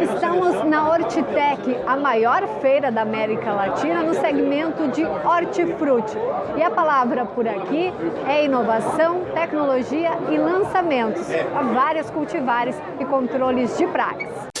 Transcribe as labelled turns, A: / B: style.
A: Estamos na Hortitec, a maior feira da América Latina no segmento de hortifruti. E a palavra por aqui é inovação, tecnologia e lançamentos para várias cultivares e controles de pragas.